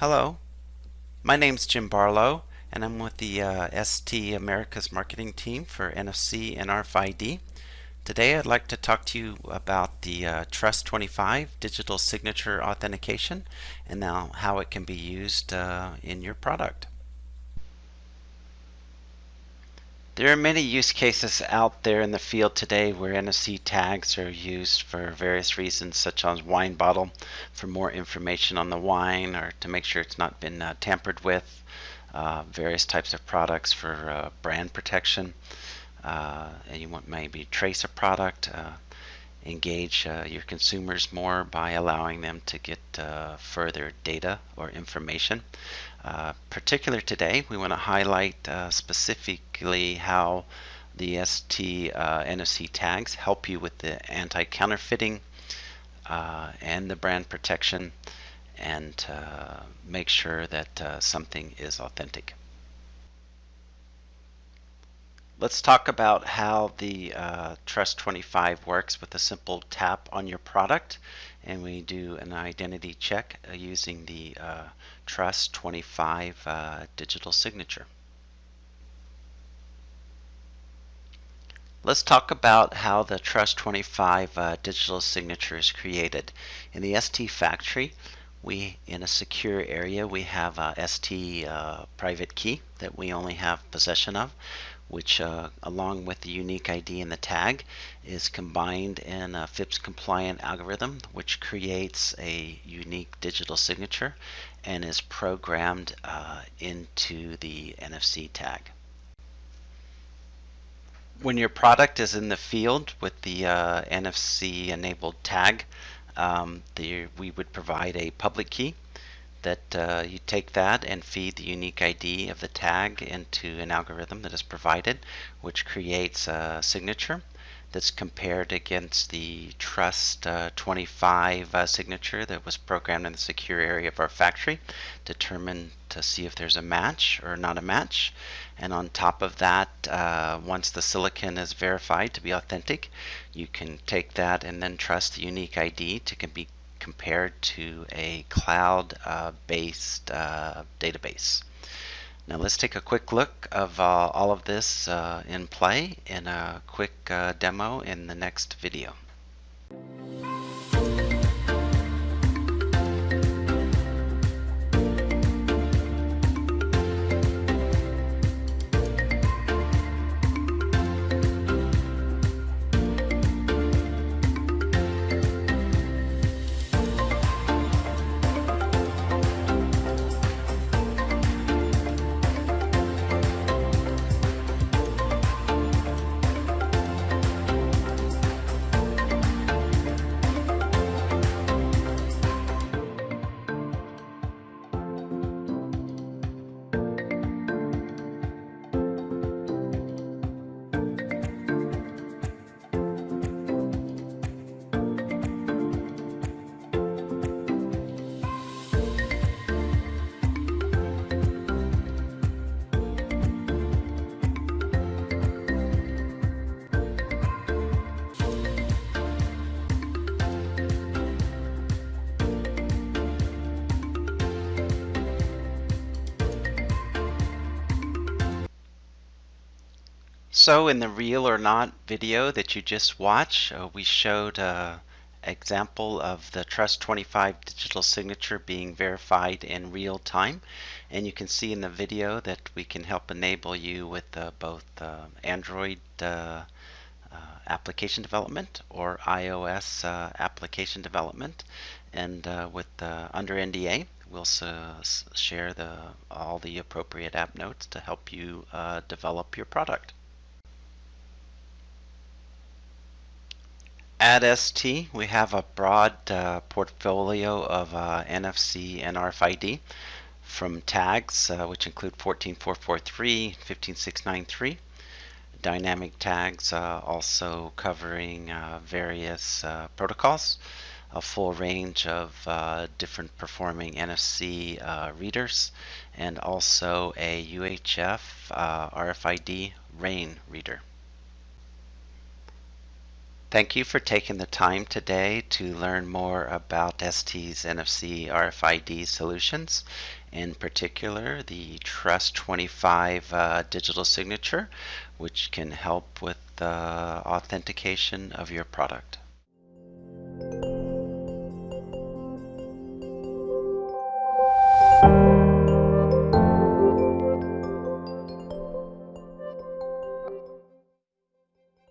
Hello, my name's Jim Barlow and I'm with the uh, ST America's marketing team for NFC and RFID. Today I'd like to talk to you about the uh, Trust25 digital signature authentication and now how it can be used uh, in your product. There are many use cases out there in the field today where NFC tags are used for various reasons, such as wine bottle for more information on the wine or to make sure it's not been uh, tampered with, uh, various types of products for uh, brand protection, uh, and you want maybe trace a product, uh, engage uh, your consumers more by allowing them to get further data or information. Uh, particular today, we want to highlight uh, specifically how the ST uh, NFC tags help you with the anti-counterfeiting uh, and the brand protection and uh, make sure that something is authentic. Let's talk about how the uh, Trust 25 works with a simple tap on your product and we do an identity check uh, using the uh, Trust 25 uh, digital signature. Let's talk about how the Trust 25 uh, digital signature is created. In the ST factory, we in a secure area we have a ST uh, private key that we only have possession of which uh, along with the unique ID in the tag is combined in a FIPS compliant algorithm which creates a unique digital signature and is programmed uh, into the NFC tag. When your product is in the field with the uh, NFC enabled tag, um, the, we would provide a public key that uh, you take that and feed the unique ID of the tag into an algorithm that is provided, which creates a signature that's compared against the Trust uh, 25 uh, signature that was programmed in the secure area of our factory, determined to see if there's a match or not a match. And on top of that, uh, once the silicon is verified to be authentic, you can take that and then trust the unique ID to be compared to a cloud-based uh, database. Now let's take a quick look of uh, all of this uh, in play in a quick uh, demo in the next video. So in the real or not video that you just watched, uh, we showed an example of the Trust 25 digital signature being verified in real time. And you can see in the video that we can help enable you with uh, both uh, Android uh, uh, application development or iOS uh, application development. And with under NDA, we'll share the all the appropriate app notes to help you develop your product. At ST, we have a broad uh, portfolio of uh, NFC and RFID from tags, uh, which include 14443, 15693, dynamic tags uh, also covering uh, various uh, protocols, a full range of different performing NFC readers, and also a UHF RFID RAIN reader. Thank you for taking the time today to learn more about ST's NFC RFID solutions, in particular the Trust 25 uh, digital signature, which can help with the authentication of your product.